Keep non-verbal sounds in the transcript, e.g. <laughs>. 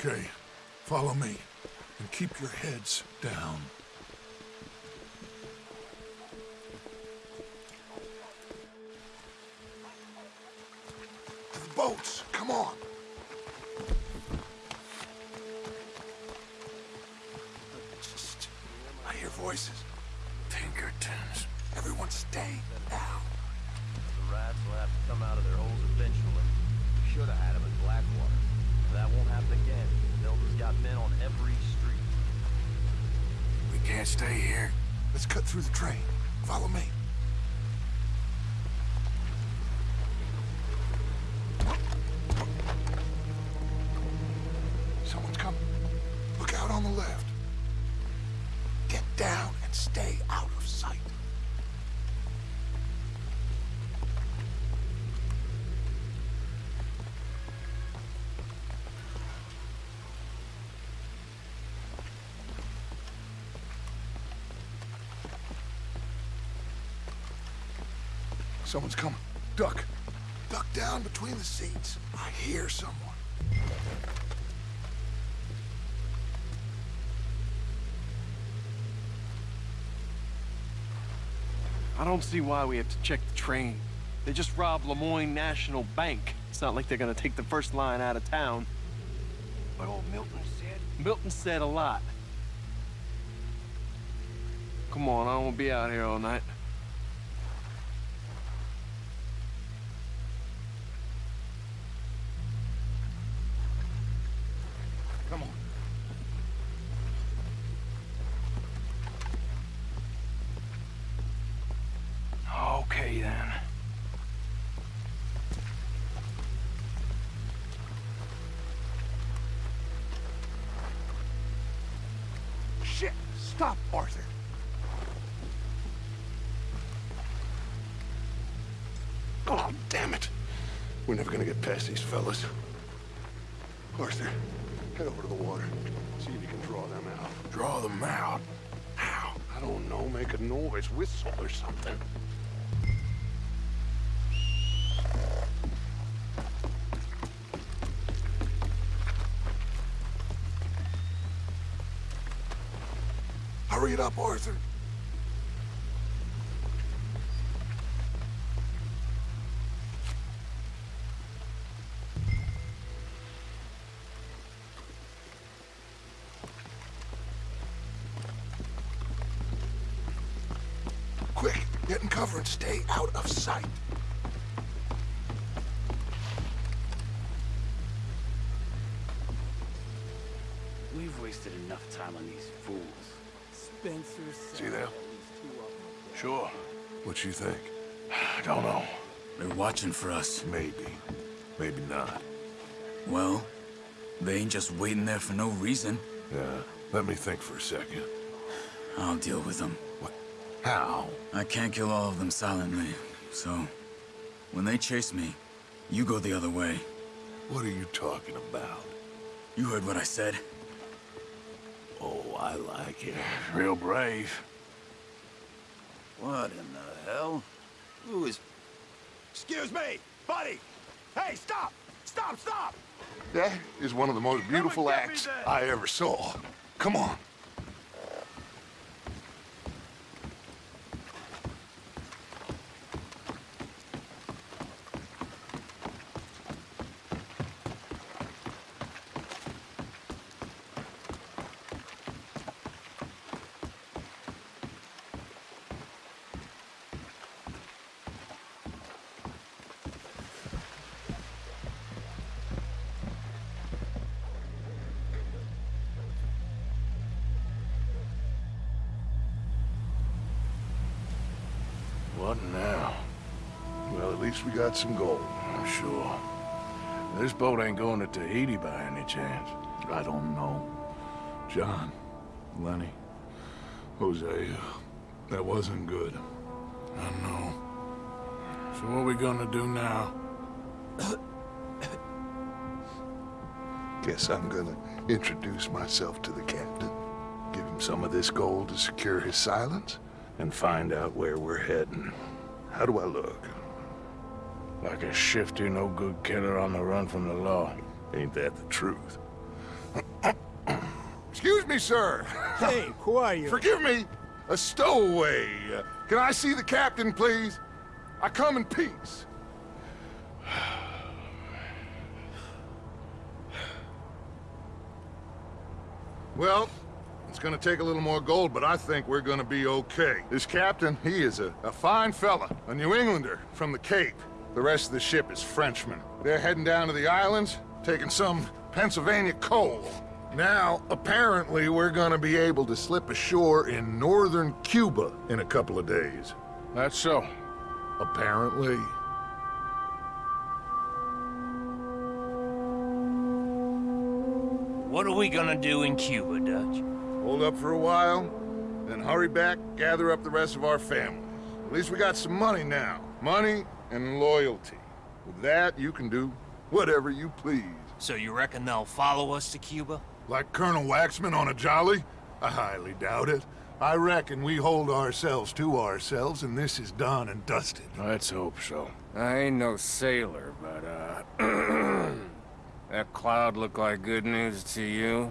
Okay, follow me. And keep your heads down. The boats, come on. I hear voices. Pinkertons. Everyone stay now. The rats will have to come out of their holes eventually. Should have had them in Blackwater. Stay here. Let's cut through the train. Follow me. Someone's coming. Duck. Duck down between the seats. I hear someone. I don't see why we have to check the train. They just robbed Lemoyne National Bank. It's not like they're gonna take the first line out of town. But old Milton said? Milton said a lot. Come on, I don't wanna be out here all night. Come on. Okay, then. Shit! Stop, Arthur. Oh, damn it. We're never gonna get past these fellas. Arthur, head over to the water. See if you can draw them out. Draw them out? How? I don't know. Make a noise. Whistle or something. Hurry it up, Arthur. Cover and stay out of sight. We've wasted enough time on these fools. Spencer said See that? at least two of them. Sure. What you think? I <sighs> don't know. They're watching for us. Maybe. Maybe not. Well, they ain't just waiting there for no reason. Yeah. Let me think for a second. I'll deal with them. How? I can't kill all of them silently, so... When they chase me, you go the other way. What are you talking about? You heard what I said. Oh, I like it. Real brave. What in the hell? Who is... Excuse me! Buddy! Hey, stop! Stop, stop! That is one of the most beautiful acts. I ever saw. Come on. What now? Well, at least we got some gold. I'm sure. This boat ain't going to Tahiti by any chance. I don't know. John, Lenny, Hosea, that wasn't good. I know. So what are we gonna do now? Guess I'm gonna introduce myself to the captain. Give him some of this gold to secure his silence, and find out where we're heading. How do I look? Like a shifty, no-good killer on the run from the law. Ain't that the truth? <coughs> Excuse me, sir. <laughs> Hey, who are you? Forgive me. A stowaway. Uh, Can I see the captain, please? I come in peace. <sighs> Well, it's gonna take a little more gold, but I think we're gonna be okay. This captain, he is a, a fine fella, a New Englander from the Cape. The rest of the ship is Frenchmen. They're heading down to the islands, taking some Pennsylvania coal. Now, apparently, we're gonna be able to slip ashore in northern Cuba in a couple of days. That's so. Apparently. What are we gonna do in Cuba, Dutch? Hold up for a while, then hurry back, gather up the rest of our family. At least we got some money now. Money and loyalty. With that, you can do whatever you please. So you reckon they'll follow us to Cuba? Like Colonel Waxman on a jolly? I highly doubt it. I reckon we hold ourselves to ourselves, and this is done and dusted. Let's hope so. I ain't no sailor, but, uh... <clears throat> that cloud look like good news to you?